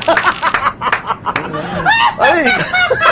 I mean,